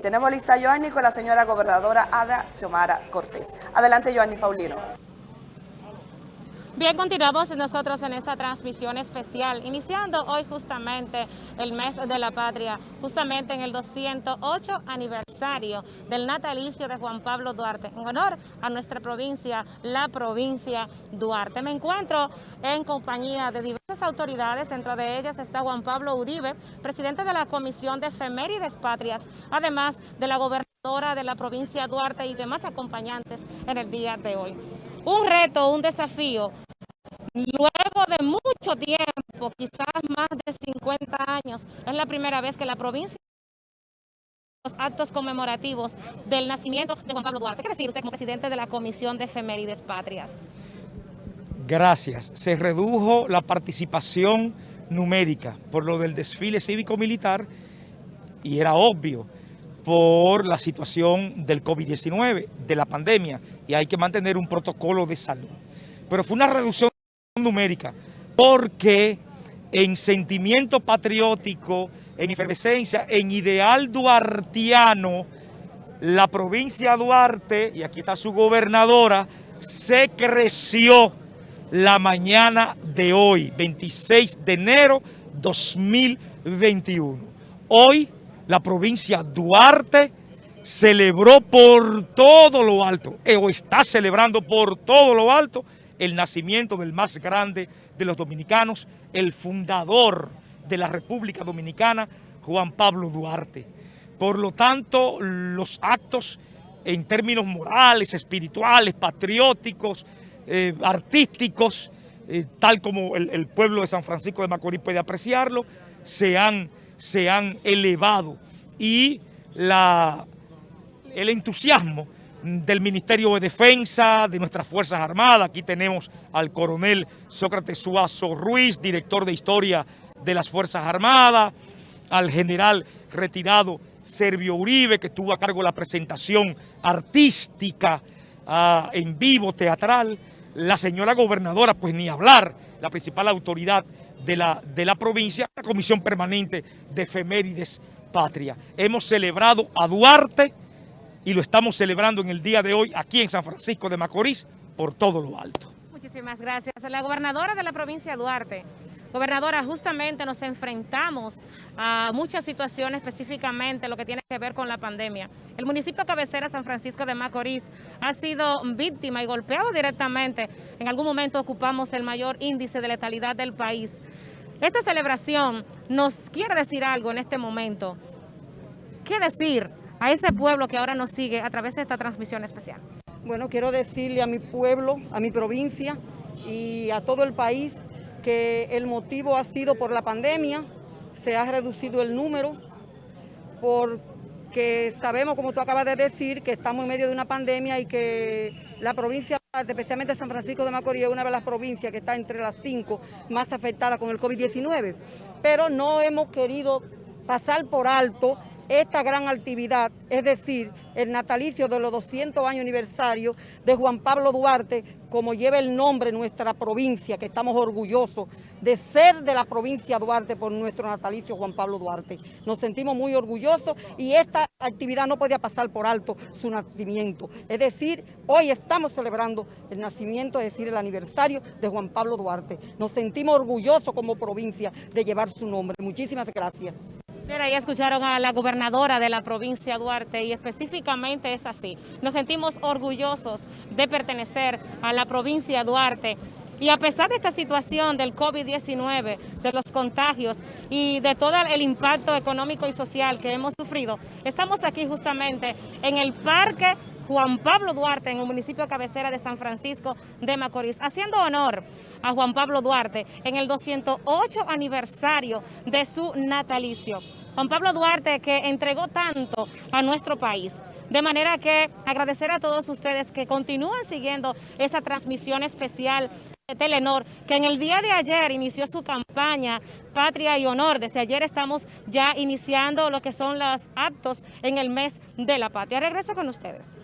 Tenemos lista a Joanny con la señora gobernadora Ana Xiomara Cortés. Adelante, Joanny Paulino. Bien, continuamos nosotros en esta transmisión especial, iniciando hoy justamente el mes de la patria, justamente en el 208 aniversario del natalicio de Juan Pablo Duarte, en honor a nuestra provincia, la provincia Duarte. Me encuentro en compañía de diversas autoridades, dentro de ellas está Juan Pablo Uribe, presidente de la Comisión de Efemérides Patrias, además de la gobernadora de la provincia Duarte y demás acompañantes en el día de hoy un reto, un desafío. Luego de mucho tiempo, quizás más de 50 años, es la primera vez que la provincia los actos conmemorativos del nacimiento de Juan Pablo Duarte. ¿Qué decir usted como presidente de la Comisión de Efemérides Patrias? Gracias. Se redujo la participación numérica por lo del desfile cívico-militar y era obvio por la situación del COVID-19, de la pandemia, y hay que mantener un protocolo de salud. Pero fue una reducción numérica, porque en sentimiento patriótico, en efervescencia, en ideal duartiano, la provincia Duarte, y aquí está su gobernadora, se creció la mañana de hoy, 26 de enero 2021. Hoy la provincia Duarte celebró por todo lo alto, eh, o está celebrando por todo lo alto, el nacimiento del más grande de los dominicanos, el fundador de la República Dominicana, Juan Pablo Duarte. Por lo tanto, los actos en términos morales, espirituales, patrióticos, eh, artísticos, eh, tal como el, pueblo de San Francisco de Macorís puede apreciarlo, se han se han elevado y la, el entusiasmo del Ministerio de Defensa, de nuestras Fuerzas Armadas. Aquí tenemos al coronel Sócrates Suazo Ruiz, director de Historia de las Fuerzas Armadas, al general retirado Servio Uribe, que estuvo a cargo de la presentación artística ah, en vivo, teatral, la señora gobernadora, pues ni hablar, la principal autoridad de la, de la provincia, la Comisión Permanente de Efemérides Patria. Hemos celebrado a Duarte y lo estamos celebrando en el día de hoy aquí en San Francisco de Macorís por todo lo alto. Muchísimas gracias. La gobernadora de la provincia Duarte Gobernadora, justamente nos enfrentamos a muchas situaciones, específicamente lo que tiene que ver con la pandemia. El municipio cabecera San Francisco de Macorís ha sido víctima y golpeado directamente. En algún momento ocupamos el mayor índice de letalidad del país. Esta celebración nos quiere decir algo en este momento. ¿Qué decir a ese pueblo que ahora nos sigue a través de esta transmisión especial? Bueno, quiero decirle a mi pueblo, a mi provincia y a todo el país que el motivo ha sido por la pandemia, se ha reducido el número, porque sabemos, como tú acabas de decir, que estamos en medio de una pandemia y que la provincia, especialmente San Francisco de Macorís, es una de las provincias que está entre las cinco más afectadas con el COVID-19. Pero no hemos querido pasar por alto esta gran actividad, es decir, el natalicio de los 200 años aniversario de Juan Pablo Duarte, como lleva el nombre nuestra provincia, que estamos orgullosos de ser de la provincia Duarte por nuestro natalicio Juan Pablo Duarte. Nos sentimos muy orgullosos y esta actividad no podía pasar por alto su nacimiento. Es decir, hoy estamos celebrando el nacimiento, es decir, el aniversario de Juan Pablo Duarte. Nos sentimos orgullosos como provincia de llevar su nombre. Muchísimas gracias. Ya escucharon a la gobernadora de la provincia Duarte y específicamente es así. Nos sentimos orgullosos de pertenecer a la provincia Duarte y a pesar de esta situación del COVID-19, de los contagios y de todo el impacto económico y social que hemos sufrido, estamos aquí justamente en el Parque Juan Pablo Duarte en el municipio cabecera de San Francisco de Macorís, haciendo honor a Juan Pablo Duarte en el 208 aniversario de su natalicio. Juan Pablo Duarte que entregó tanto a nuestro país. De manera que agradecer a todos ustedes que continúan siguiendo esta transmisión especial de Telenor, que en el día de ayer inició su campaña Patria y Honor. Desde ayer estamos ya iniciando lo que son los actos en el mes de la patria. Regreso con ustedes.